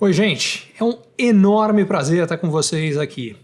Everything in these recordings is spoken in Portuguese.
Oi, gente. É um enorme prazer estar com vocês aqui.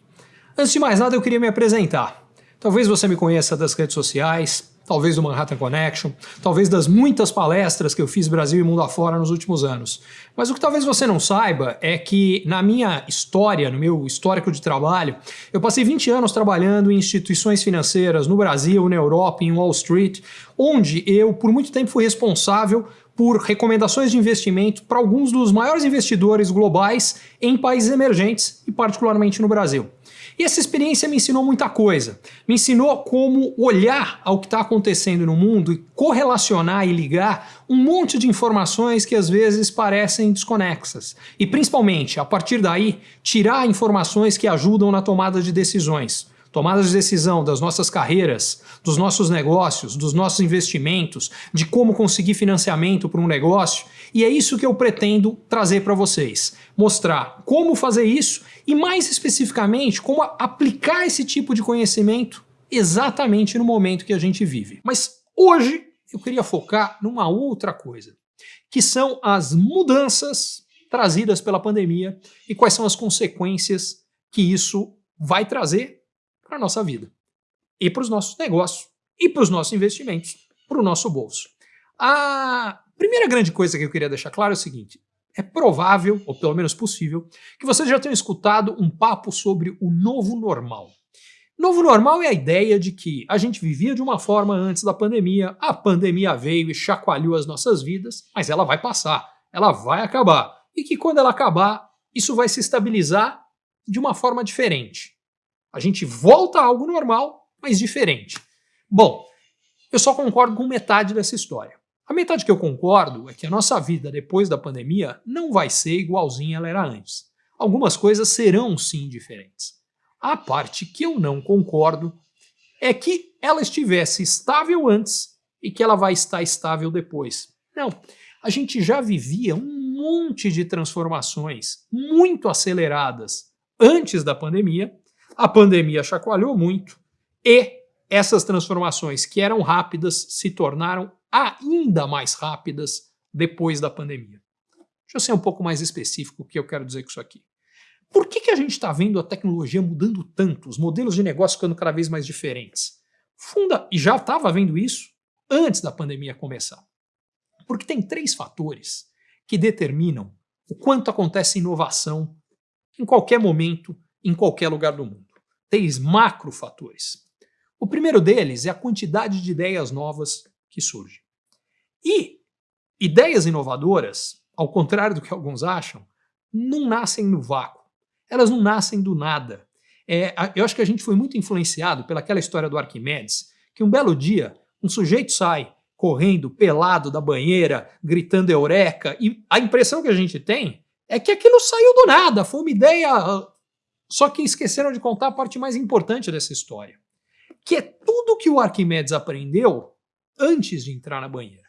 Antes de mais nada, eu queria me apresentar. Talvez você me conheça das redes sociais, talvez do Manhattan Connection, talvez das muitas palestras que eu fiz Brasil e mundo afora nos últimos anos. Mas o que talvez você não saiba é que na minha história, no meu histórico de trabalho, eu passei 20 anos trabalhando em instituições financeiras no Brasil, na Europa, em Wall Street, onde eu por muito tempo fui responsável por recomendações de investimento para alguns dos maiores investidores globais em países emergentes e particularmente no Brasil. E essa experiência me ensinou muita coisa. Me ensinou como olhar ao que está acontecendo no mundo e correlacionar e ligar um monte de informações que às vezes parecem desconexas. E principalmente, a partir daí, tirar informações que ajudam na tomada de decisões tomadas de decisão das nossas carreiras, dos nossos negócios, dos nossos investimentos, de como conseguir financiamento para um negócio. E é isso que eu pretendo trazer para vocês. Mostrar como fazer isso e, mais especificamente, como aplicar esse tipo de conhecimento exatamente no momento que a gente vive. Mas hoje eu queria focar numa outra coisa, que são as mudanças trazidas pela pandemia e quais são as consequências que isso vai trazer para a nossa vida, e para os nossos negócios, e para os nossos investimentos, para o nosso bolso. A primeira grande coisa que eu queria deixar claro é o seguinte, é provável, ou pelo menos possível, que vocês já tenham escutado um papo sobre o novo normal. Novo normal é a ideia de que a gente vivia de uma forma antes da pandemia, a pandemia veio e chacoalhou as nossas vidas, mas ela vai passar, ela vai acabar. E que quando ela acabar, isso vai se estabilizar de uma forma diferente. A gente volta a algo normal, mas diferente. Bom, eu só concordo com metade dessa história. A metade que eu concordo é que a nossa vida depois da pandemia não vai ser igualzinha ela era antes. Algumas coisas serão sim diferentes. A parte que eu não concordo é que ela estivesse estável antes e que ela vai estar estável depois. Não, a gente já vivia um monte de transformações muito aceleradas antes da pandemia a pandemia chacoalhou muito e essas transformações que eram rápidas se tornaram ainda mais rápidas depois da pandemia. Deixa eu ser um pouco mais específico o que eu quero dizer com isso aqui. Por que, que a gente está vendo a tecnologia mudando tanto, os modelos de negócio ficando cada vez mais diferentes? Funda, e já estava vendo isso antes da pandemia começar. Porque tem três fatores que determinam o quanto acontece inovação em qualquer momento em qualquer lugar do mundo. Três macrofatores. O primeiro deles é a quantidade de ideias novas que surge. E ideias inovadoras, ao contrário do que alguns acham, não nascem no vácuo. Elas não nascem do nada. É, eu acho que a gente foi muito influenciado pelaquela história do Arquimedes, que um belo dia um sujeito sai correndo pelado da banheira, gritando eureka, e a impressão que a gente tem é que aquilo saiu do nada, foi uma ideia só que esqueceram de contar a parte mais importante dessa história, que é tudo que o Arquimedes aprendeu antes de entrar na banheira.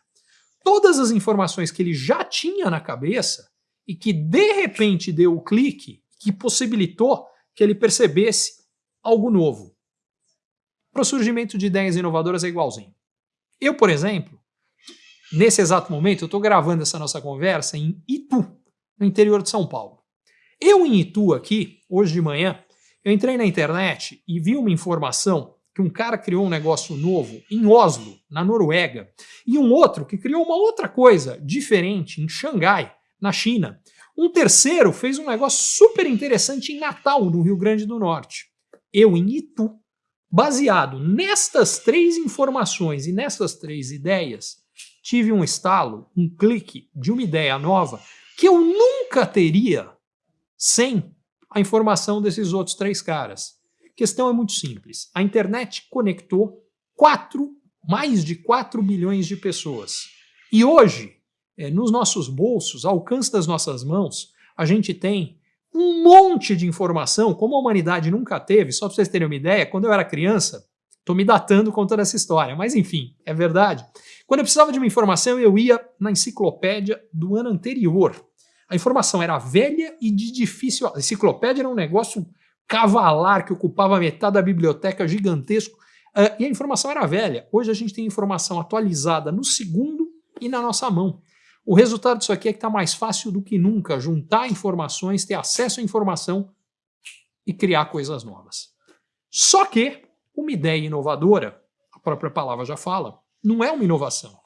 Todas as informações que ele já tinha na cabeça e que de repente deu o clique que possibilitou que ele percebesse algo novo. Para o surgimento de ideias inovadoras é igualzinho. Eu, por exemplo, nesse exato momento, eu estou gravando essa nossa conversa em Itu, no interior de São Paulo. Eu em Itu aqui, hoje de manhã, eu entrei na internet e vi uma informação que um cara criou um negócio novo em Oslo, na Noruega, e um outro que criou uma outra coisa diferente em Xangai, na China. Um terceiro fez um negócio super interessante em Natal, no Rio Grande do Norte. Eu em Itu, baseado nestas três informações e nessas três ideias, tive um estalo, um clique de uma ideia nova que eu nunca teria sem a informação desses outros três caras. A questão é muito simples. A internet conectou quatro, mais de 4 bilhões de pessoas. E hoje, é, nos nossos bolsos, ao alcance das nossas mãos, a gente tem um monte de informação, como a humanidade nunca teve. Só para vocês terem uma ideia, quando eu era criança, estou me datando contando essa história, mas enfim, é verdade. Quando eu precisava de uma informação, eu ia na enciclopédia do ano anterior. A informação era velha e de difícil... A enciclopédia era um negócio cavalar que ocupava metade da biblioteca, gigantesco, uh, e a informação era velha. Hoje a gente tem informação atualizada no segundo e na nossa mão. O resultado disso aqui é que está mais fácil do que nunca juntar informações, ter acesso à informação e criar coisas novas. Só que uma ideia inovadora, a própria palavra já fala, não é uma inovação,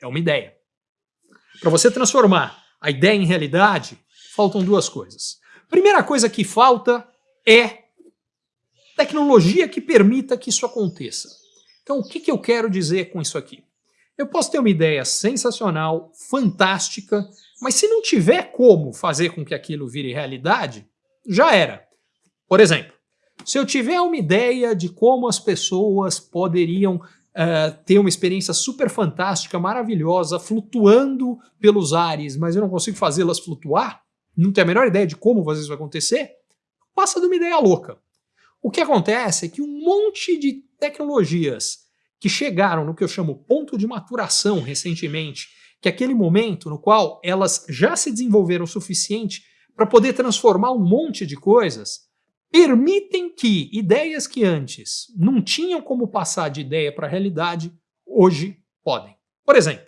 é uma ideia. Para você transformar a ideia em realidade, faltam duas coisas. Primeira coisa que falta é tecnologia que permita que isso aconteça. Então, o que, que eu quero dizer com isso aqui? Eu posso ter uma ideia sensacional, fantástica, mas se não tiver como fazer com que aquilo vire realidade, já era. Por exemplo, se eu tiver uma ideia de como as pessoas poderiam uh, ter uma experiência super fantástica, maravilhosa, flutuando pelos ares, mas eu não consigo fazê-las flutuar, não tenho a menor ideia de como fazer isso vai acontecer, passa de uma ideia louca. O que acontece é que um monte de tecnologias que chegaram no que eu chamo ponto de maturação recentemente, que é aquele momento no qual elas já se desenvolveram o suficiente para poder transformar um monte de coisas, permitem que ideias que antes não tinham como passar de ideia para a realidade, hoje podem. Por exemplo,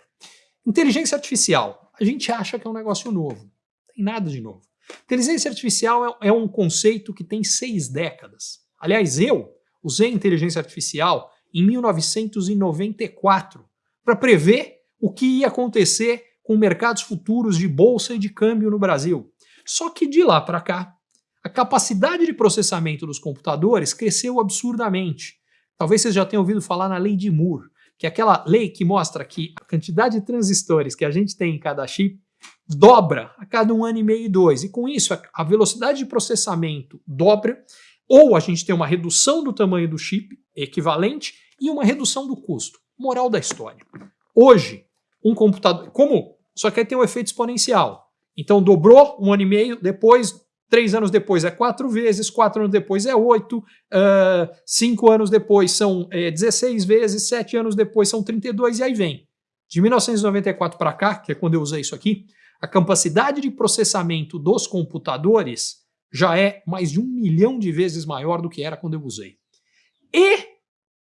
inteligência artificial. A gente acha que é um negócio novo. Não tem nada de novo. Inteligência artificial é, é um conceito que tem seis décadas. Aliás, eu usei inteligência artificial em 1994 para prever o que ia acontecer com mercados futuros de bolsa e de câmbio no Brasil. Só que de lá para cá, a capacidade de processamento dos computadores cresceu absurdamente. Talvez vocês já tenham ouvido falar na lei de Moore, que é aquela lei que mostra que a quantidade de transistores que a gente tem em cada chip dobra a cada um ano e meio e dois. E com isso, a velocidade de processamento dobra, ou a gente tem uma redução do tamanho do chip equivalente, e uma redução do custo. Moral da história. Hoje, um computador... Como? Só que aí tem um efeito exponencial. Então dobrou um ano e meio, depois, três anos depois é quatro vezes, quatro anos depois é oito, uh, cinco anos depois são é, 16 vezes, sete anos depois são 32 e aí vem. De 1994 para cá, que é quando eu usei isso aqui, a capacidade de processamento dos computadores já é mais de um milhão de vezes maior do que era quando eu usei. E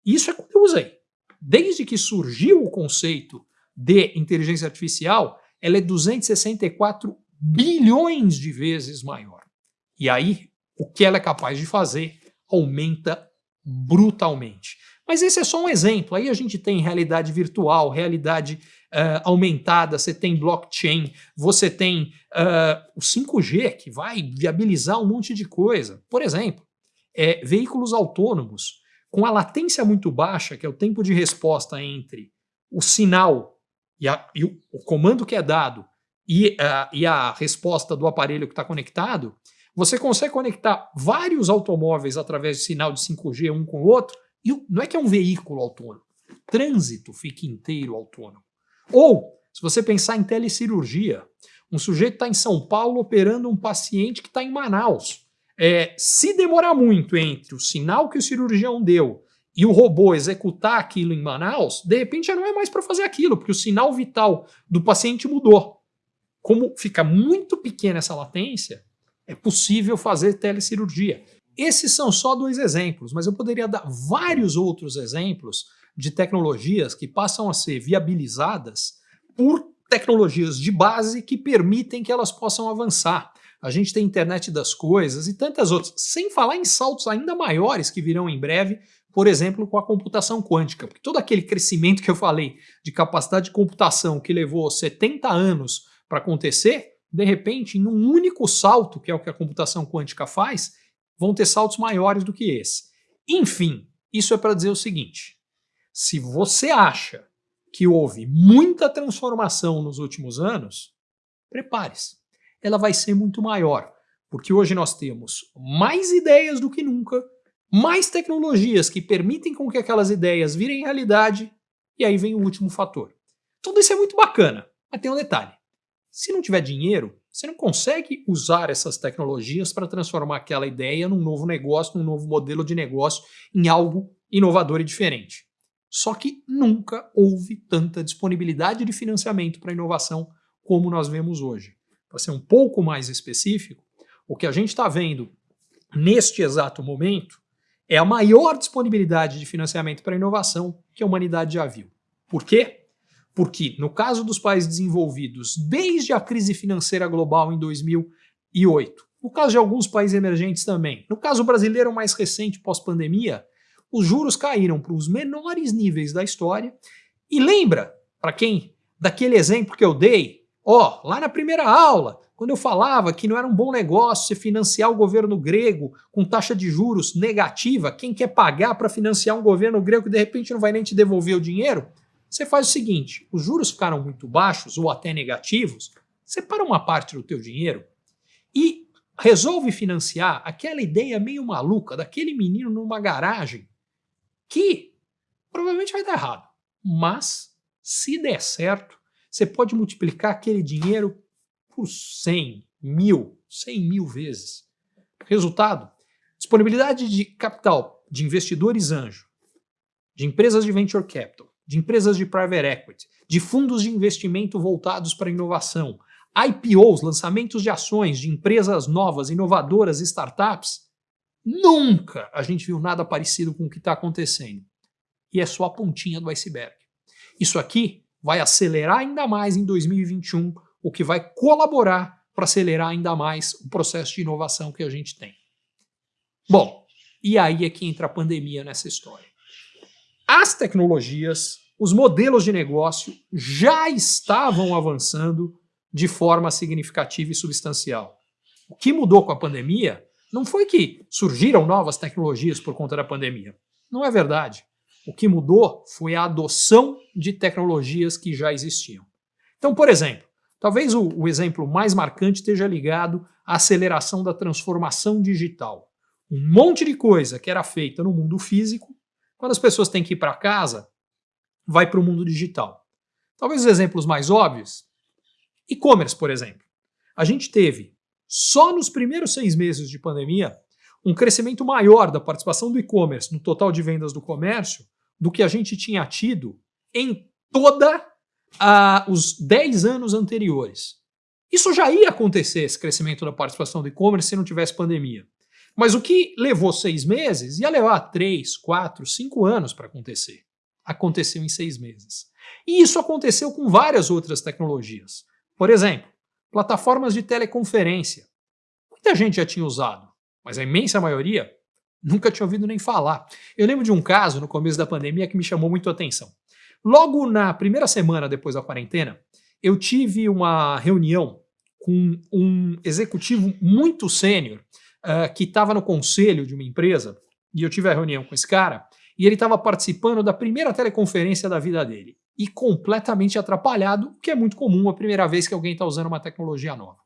isso é quando eu usei. Desde que surgiu o conceito de inteligência artificial, ela é 264 bilhões de vezes maior. E aí, o que ela é capaz de fazer aumenta brutalmente. Mas esse é só um exemplo. Aí a gente tem realidade virtual, realidade uh, aumentada, você tem blockchain, você tem uh, o 5G, que vai viabilizar um monte de coisa. Por exemplo, é, veículos autônomos com a latência muito baixa, que é o tempo de resposta entre o sinal e, a, e o, comando que é dado e, a, e a resposta do aparelho que está conectado, você consegue conectar vários automóveis através de sinal de 5G um com o outro, e não é que é um veículo autônomo, trânsito fica inteiro autônomo. Ou, se você pensar em telecirurgia, um sujeito está em São Paulo operando um paciente que está em Manaus. É, se demorar muito entre o sinal que o cirurgião deu e o robô executar aquilo em Manaus, de repente já não é mais para fazer aquilo, porque o sinal vital do paciente mudou. Como fica muito pequena essa latência, é possível fazer telecirurgia. Esses são só dois exemplos, mas eu poderia dar vários outros exemplos de tecnologias que passam a ser viabilizadas por tecnologias de base que permitem que elas possam avançar a gente tem internet das coisas e tantas outras, sem falar em saltos ainda maiores que virão em breve, por exemplo, com a computação quântica, porque todo aquele crescimento que eu falei de capacidade de computação que levou 70 anos para acontecer, de repente, em um único salto, que é o que a computação quântica faz, vão ter saltos maiores do que esse. Enfim, isso é para dizer o seguinte, se você acha que houve muita transformação nos últimos anos, prepare-se ela vai ser muito maior, porque hoje nós temos mais ideias do que nunca, mais tecnologias que permitem com que aquelas ideias virem realidade, e aí vem o último fator. Tudo isso é muito bacana, mas tem um detalhe. Se não tiver dinheiro, você não consegue usar essas tecnologias para transformar aquela ideia num novo negócio, num novo modelo de negócio, em algo inovador e diferente. Só que nunca houve tanta disponibilidade de financiamento para inovação como nós vemos hoje para ser um pouco mais específico, o que a gente está vendo neste exato momento é a maior disponibilidade de financiamento para inovação que a humanidade já viu. Por quê? Porque, no caso dos países desenvolvidos, desde a crise financeira global em 2008, no caso de alguns países emergentes também, no caso brasileiro mais recente pós-pandemia, os juros caíram para os menores níveis da história. E lembra, para quem, daquele exemplo que eu dei, ó, lá na primeira aula, quando eu falava que não era um bom negócio você financiar o governo grego com taxa de juros negativa, quem quer pagar para financiar um governo grego que de repente não vai nem te devolver o dinheiro? Você faz o seguinte, os juros ficaram muito baixos ou até negativos, separa uma parte do teu dinheiro e resolve financiar aquela ideia meio maluca daquele menino numa garagem que provavelmente vai dar errado. Mas, se der certo, você pode multiplicar aquele dinheiro por 100, mil, 100 mil vezes. Resultado, disponibilidade de capital de investidores anjo, de empresas de venture capital, de empresas de private equity, de fundos de investimento voltados para inovação, IPOs, lançamentos de ações de empresas novas, inovadoras, startups, nunca a gente viu nada parecido com o que está acontecendo. E é só a pontinha do iceberg. Isso aqui vai acelerar ainda mais em 2021, o que vai colaborar para acelerar ainda mais o processo de inovação que a gente tem. Bom, e aí é que entra a pandemia nessa história. As tecnologias, os modelos de negócio já estavam avançando de forma significativa e substancial. O que mudou com a pandemia não foi que surgiram novas tecnologias por conta da pandemia. Não é verdade. O que mudou foi a adoção de tecnologias que já existiam. Então, por exemplo, talvez o, o exemplo mais marcante esteja ligado à aceleração da transformação digital. Um monte de coisa que era feita no mundo físico quando as pessoas têm que ir para casa, vai para o mundo digital. Talvez os exemplos mais óbvios, e-commerce, por exemplo. A gente teve, só nos primeiros seis meses de pandemia, um crescimento maior da participação do e-commerce no total de vendas do comércio do que a gente tinha tido em toda uh, os 10 anos anteriores. Isso já ia acontecer, esse crescimento da participação do e-commerce, se não tivesse pandemia. Mas o que levou seis meses ia levar três, quatro, cinco anos para acontecer. Aconteceu em seis meses. E isso aconteceu com várias outras tecnologias. Por exemplo, plataformas de teleconferência. Muita gente já tinha usado, mas a imensa maioria nunca tinha ouvido nem falar. Eu lembro de um caso no começo da pandemia que me chamou muito a atenção. Logo na primeira semana depois da quarentena, eu tive uma reunião com um executivo muito sênior uh, que estava no conselho de uma empresa, e eu tive a reunião com esse cara, e ele estava participando da primeira teleconferência da vida dele. E completamente atrapalhado, o que é muito comum a primeira vez que alguém está usando uma tecnologia nova.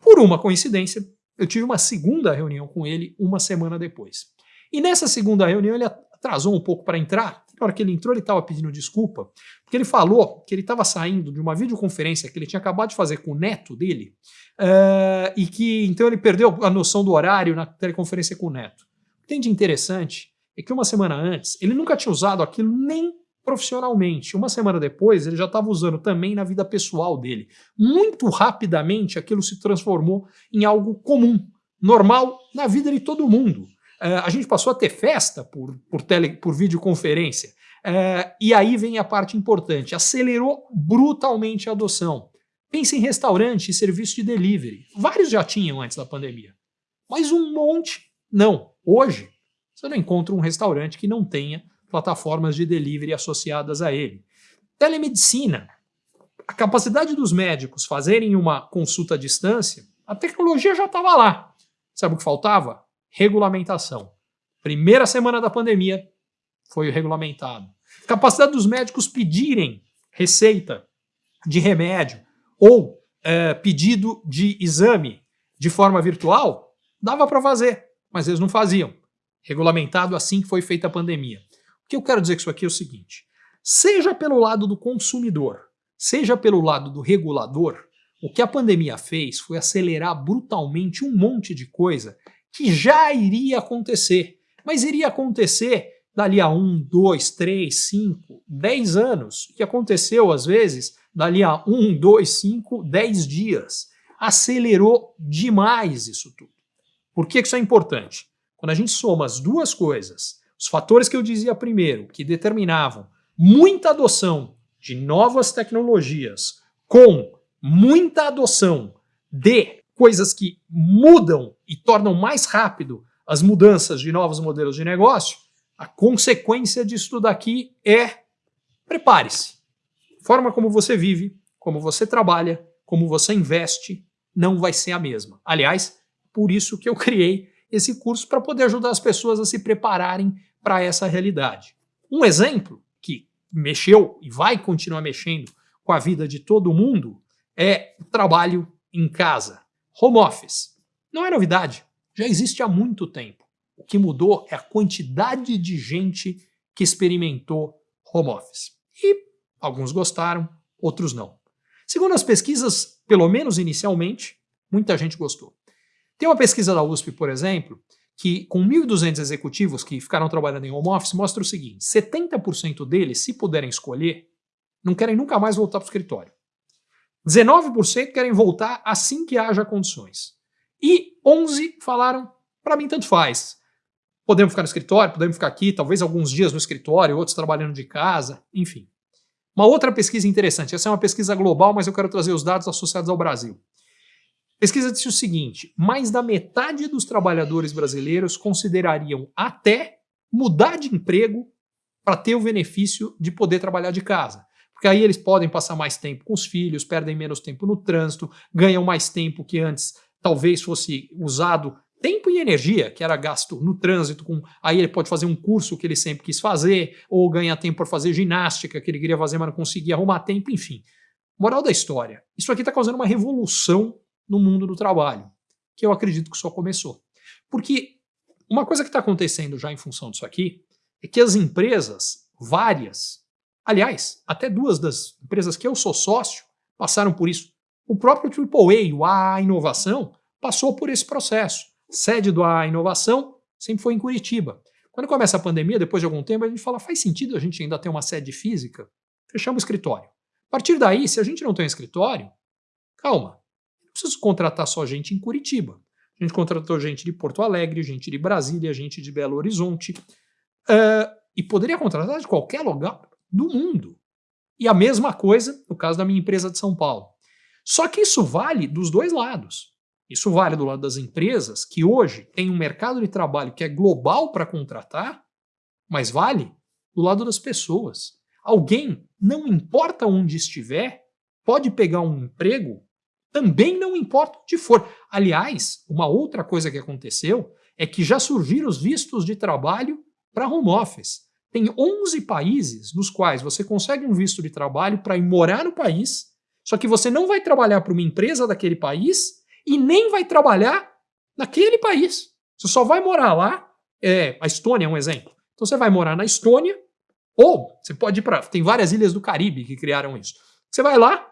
Por uma coincidência, eu tive uma segunda reunião com ele uma semana depois. E nessa segunda reunião ele atrasou um pouco para entrar. Na hora que ele entrou, ele estava pedindo desculpa, porque ele falou que ele estava saindo de uma videoconferência que ele tinha acabado de fazer com o neto dele, uh, e que então ele perdeu a noção do horário na teleconferência com o neto. O que tem de interessante é que uma semana antes, ele nunca tinha usado aquilo nem profissionalmente. Uma semana depois, ele já estava usando também na vida pessoal dele. Muito rapidamente, aquilo se transformou em algo comum, normal na vida de todo mundo. Uh, a gente passou a ter festa por, por, tele, por videoconferência. Uh, e aí vem a parte importante: acelerou brutalmente a adoção. Pense em restaurante e serviço de delivery. Vários já tinham antes da pandemia. Mas um monte não. Hoje, você não encontra um restaurante que não tenha plataformas de delivery associadas a ele. Telemedicina. A capacidade dos médicos fazerem uma consulta à distância, a tecnologia já estava lá. Sabe o que faltava? Regulamentação. Primeira semana da pandemia foi regulamentado. Capacidade dos médicos pedirem receita de remédio ou é, pedido de exame de forma virtual, dava para fazer, mas eles não faziam. Regulamentado assim que foi feita a pandemia. O que eu quero dizer com isso aqui é o seguinte: seja pelo lado do consumidor, seja pelo lado do regulador, o que a pandemia fez foi acelerar brutalmente um monte de coisa que já iria acontecer, mas iria acontecer dali a um, dois, três, cinco, dez anos, que aconteceu às vezes dali a um, dois, cinco, dez dias. Acelerou demais isso tudo. Por que isso é importante? Quando a gente soma as duas coisas, os fatores que eu dizia primeiro, que determinavam muita adoção de novas tecnologias com muita adoção de coisas que mudam e tornam mais rápido as mudanças de novos modelos de negócio, a consequência disso daqui é prepare-se. Forma como você vive, como você trabalha, como você investe, não vai ser a mesma. Aliás, por isso que eu criei esse curso para poder ajudar as pessoas a se prepararem para essa realidade. Um exemplo que mexeu e vai continuar mexendo com a vida de todo mundo é o trabalho em casa, home office. Não é novidade, já existe há muito tempo. O que mudou é a quantidade de gente que experimentou home office. E alguns gostaram, outros não. Segundo as pesquisas, pelo menos inicialmente, muita gente gostou. Tem uma pesquisa da USP, por exemplo, que com 1.200 executivos que ficaram trabalhando em home office, mostra o seguinte, 70% deles, se puderem escolher, não querem nunca mais voltar para o escritório. 19% querem voltar assim que haja condições. E 11 falaram, para mim tanto faz. Podemos ficar no escritório, podemos ficar aqui, talvez alguns dias no escritório, outros trabalhando de casa, enfim. Uma outra pesquisa interessante, essa é uma pesquisa global, mas eu quero trazer os dados associados ao Brasil. Pesquisa disse o seguinte: mais da metade dos trabalhadores brasileiros considerariam até mudar de emprego para ter o benefício de poder trabalhar de casa. Porque aí eles podem passar mais tempo com os filhos, perdem menos tempo no trânsito, ganham mais tempo que antes talvez fosse usado tempo e energia que era gasto no trânsito, com, aí ele pode fazer um curso que ele sempre quis fazer, ou ganhar tempo para fazer ginástica que ele queria fazer, mas não conseguia arrumar tempo, enfim. Moral da história, isso aqui está causando uma revolução no mundo do trabalho, que eu acredito que só começou. Porque uma coisa que está acontecendo já em função disso aqui é que as empresas, várias, aliás, até duas das empresas que eu sou sócio, passaram por isso. O próprio AAA, o A Inovação, passou por esse processo. Sede do A Inovação sempre foi em Curitiba. Quando começa a pandemia, depois de algum tempo, a gente fala, faz sentido a gente ainda ter uma sede física? Fechamos o escritório. A partir daí, se a gente não tem um escritório, calma, preciso contratar só gente em Curitiba. A gente contratou gente de Porto Alegre, gente de Brasília, gente de Belo Horizonte. Uh, e poderia contratar de qualquer lugar do mundo. E a mesma coisa no caso da minha empresa de São Paulo. Só que isso vale dos dois lados. Isso vale do lado das empresas, que hoje tem um mercado de trabalho que é global para contratar, mas vale do lado das pessoas. Alguém, não importa onde estiver, pode pegar um emprego também não importa onde for. Aliás, uma outra coisa que aconteceu é que já surgiram os vistos de trabalho para home office. Tem 11 países nos quais você consegue um visto de trabalho para ir morar no país, só que você não vai trabalhar para uma empresa daquele país e nem vai trabalhar naquele país. Você só vai morar lá. É, a Estônia é um exemplo. Então você vai morar na Estônia, ou você pode ir para. Tem várias ilhas do Caribe que criaram isso. Você vai lá,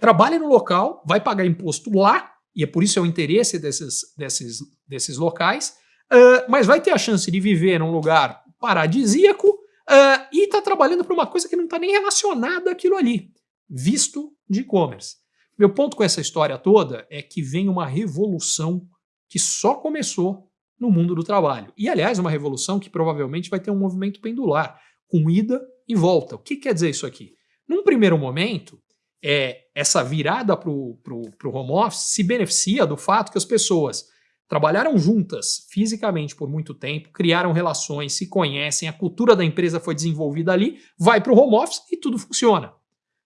trabalha no local, vai pagar imposto lá, e é por isso é o interesse desses, desses, desses locais, uh, mas vai ter a chance de viver num lugar paradisíaco uh, e está trabalhando para uma coisa que não está nem relacionada àquilo ali, visto de e-commerce. Meu ponto com essa história toda é que vem uma revolução que só começou no mundo do trabalho. E, aliás, uma revolução que provavelmente vai ter um movimento pendular, com ida e volta. O que quer dizer isso aqui? Num primeiro momento, é, essa virada para o home office se beneficia do fato que as pessoas trabalharam juntas fisicamente por muito tempo, criaram relações, se conhecem, a cultura da empresa foi desenvolvida ali, vai para o home office e tudo funciona.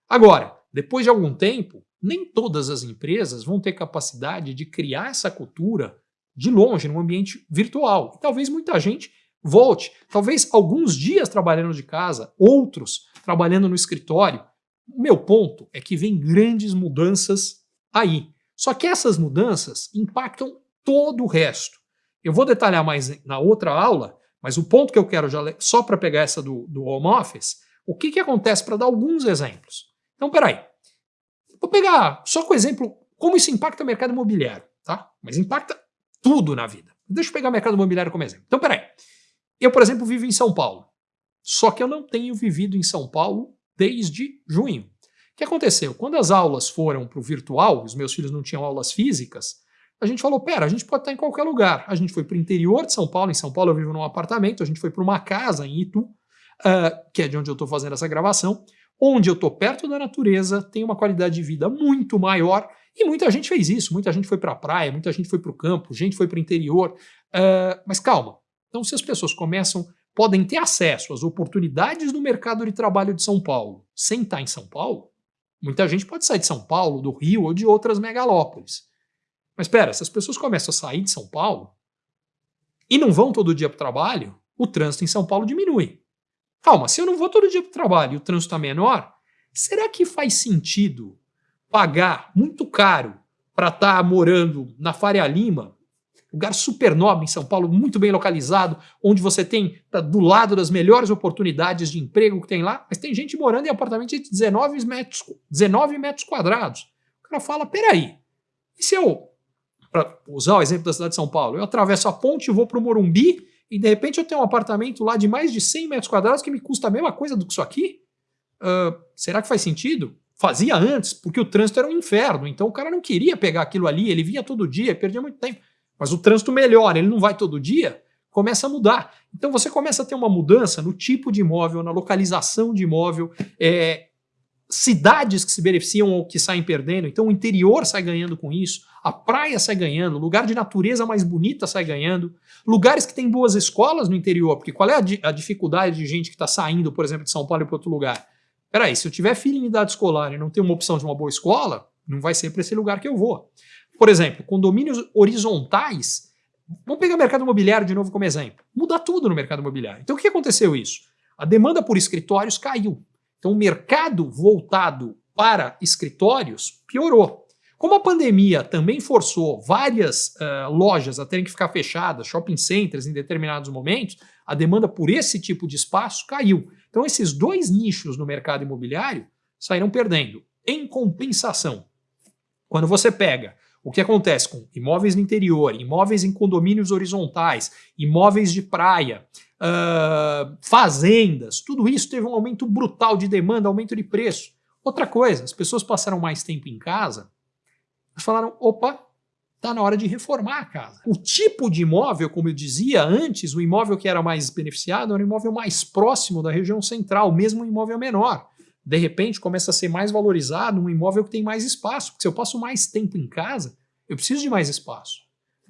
Agora, depois de algum tempo, nem todas as empresas vão ter capacidade de criar essa cultura de longe, num ambiente virtual. E talvez muita gente volte, talvez alguns dias trabalhando de casa, outros trabalhando no escritório, o meu ponto é que vem grandes mudanças aí. Só que essas mudanças impactam todo o resto. Eu vou detalhar mais na outra aula, mas o ponto que eu quero já só para pegar essa do, do home office, o que, que acontece para dar alguns exemplos. Então, peraí. Vou pegar só com exemplo como isso impacta o mercado imobiliário, tá? Mas impacta tudo na vida. Deixa eu pegar o mercado imobiliário como exemplo. Então, peraí. Eu, por exemplo, vivo em São Paulo. Só que eu não tenho vivido em São Paulo desde junho. O que aconteceu? Quando as aulas foram para o virtual, os meus filhos não tinham aulas físicas, a gente falou, pera, a gente pode estar em qualquer lugar. A gente foi para o interior de São Paulo, em São Paulo eu vivo num apartamento, a gente foi para uma casa em Itu, uh, que é de onde eu estou fazendo essa gravação, onde eu estou perto da natureza, tenho uma qualidade de vida muito maior, e muita gente fez isso, muita gente foi para a praia, muita gente foi para o campo, gente foi para o interior, uh, mas calma, então se as pessoas começam, podem ter acesso às oportunidades do mercado de trabalho de São Paulo sem estar em São Paulo, muita gente pode sair de São Paulo, do Rio ou de outras megalópolis. Mas espera, se as pessoas começam a sair de São Paulo e não vão todo dia para o trabalho, o trânsito em São Paulo diminui. Calma, se eu não vou todo dia para o trabalho e o trânsito está menor, será que faz sentido pagar muito caro para estar tá morando na Faria Lima, lugar super nobre em São Paulo, muito bem localizado, onde você tem tá do lado das melhores oportunidades de emprego que tem lá, mas tem gente morando em apartamento de 19 metros, 19 metros quadrados. O cara fala, peraí, e se eu, para usar o exemplo da cidade de São Paulo, eu atravesso a ponte e vou para o Morumbi e de repente eu tenho um apartamento lá de mais de 100 metros quadrados que me custa a mesma coisa do que isso aqui? Uh, será que faz sentido? Fazia antes, porque o trânsito era um inferno, então o cara não queria pegar aquilo ali, ele vinha todo dia, perdia muito tempo. Mas o trânsito melhora, ele não vai todo dia, começa a mudar. Então você começa a ter uma mudança no tipo de imóvel, na localização de imóvel, é, cidades que se beneficiam ou que saem perdendo, então o interior sai ganhando com isso, a praia sai ganhando, lugar de natureza mais bonita sai ganhando, lugares que têm boas escolas no interior, porque qual é a, di a dificuldade de gente que está saindo, por exemplo, de São Paulo para outro lugar? Peraí, se eu tiver filho em idade escolar e não ter uma opção de uma boa escola, não vai ser para esse lugar que eu vou. Por exemplo, condomínios horizontais, vamos pegar o mercado imobiliário de novo como exemplo, muda tudo no mercado imobiliário. Então o que aconteceu isso? A demanda por escritórios caiu. Então o mercado voltado para escritórios piorou. Como a pandemia também forçou várias uh, lojas a terem que ficar fechadas, shopping centers em determinados momentos, a demanda por esse tipo de espaço caiu. Então esses dois nichos no mercado imobiliário saíram perdendo. Em compensação, quando você pega o que acontece com imóveis no interior, imóveis em condomínios horizontais, imóveis de praia, uh, fazendas, tudo isso teve um aumento brutal de demanda, aumento de preço. Outra coisa, as pessoas passaram mais tempo em casa, falaram, opa, está na hora de reformar a casa. O tipo de imóvel, como eu dizia antes, o imóvel que era mais beneficiado era o imóvel mais próximo da região central, mesmo um imóvel menor. De repente começa a ser mais valorizado um imóvel que tem mais espaço, porque se eu passo mais tempo em casa, eu preciso de mais espaço.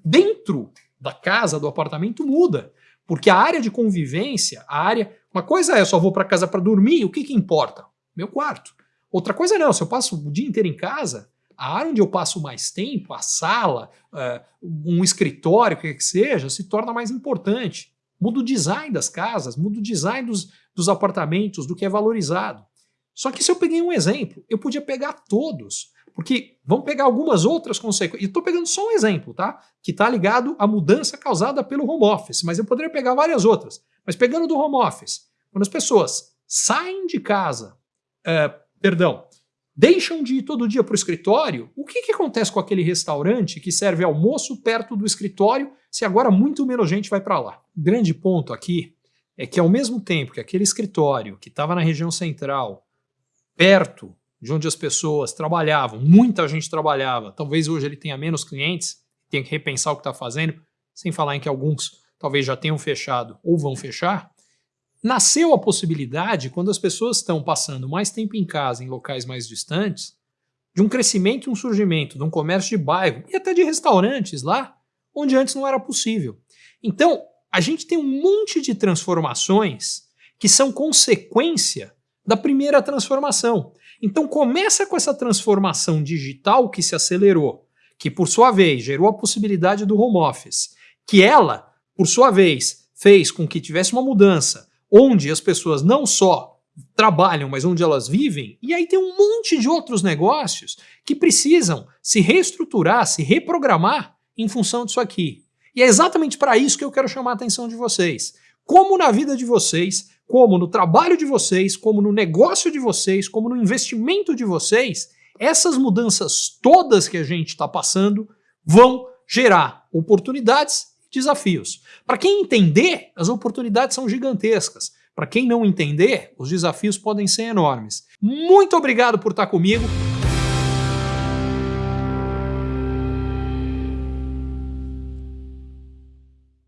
Dentro da casa, do apartamento, muda. Porque a área de convivência, a área. Uma coisa é, eu só vou para casa para dormir, o que, que importa? Meu quarto. Outra coisa não, se eu passo o dia inteiro em casa, a área onde eu passo mais tempo, a sala, uh, um escritório, o que, que seja, se torna mais importante. Muda o design das casas, muda o design dos, dos apartamentos, do que é valorizado. Só que se eu peguei um exemplo, eu podia pegar todos. Porque vamos pegar algumas outras consequências. Estou pegando só um exemplo, tá? Que está ligado à mudança causada pelo home office, mas eu poderia pegar várias outras. Mas pegando do home office, quando as pessoas saem de casa, é, perdão, deixam de ir todo dia para o escritório, o que, que acontece com aquele restaurante que serve almoço perto do escritório se agora muito menos gente vai para lá? O grande ponto aqui é que ao mesmo tempo que aquele escritório que estava na região central, perto de onde as pessoas trabalhavam, muita gente trabalhava, talvez hoje ele tenha menos clientes, tenha que repensar o que está fazendo, sem falar em que alguns talvez já tenham fechado ou vão fechar, nasceu a possibilidade, quando as pessoas estão passando mais tempo em casa, em locais mais distantes, de um crescimento e um surgimento de um comércio de bairro e até de restaurantes lá, onde antes não era possível. Então, a gente tem um monte de transformações que são consequência da primeira transformação. Então começa com essa transformação digital que se acelerou, que por sua vez gerou a possibilidade do home office, que ela, por sua vez, fez com que tivesse uma mudança onde as pessoas não só trabalham, mas onde elas vivem, e aí tem um monte de outros negócios que precisam se reestruturar, se reprogramar em função disso aqui. E é exatamente para isso que eu quero chamar a atenção de vocês. Como na vida de vocês como no trabalho de vocês, como no negócio de vocês, como no investimento de vocês, essas mudanças todas que a gente está passando vão gerar oportunidades e desafios. Para quem entender, as oportunidades são gigantescas. Para quem não entender, os desafios podem ser enormes. Muito obrigado por estar comigo.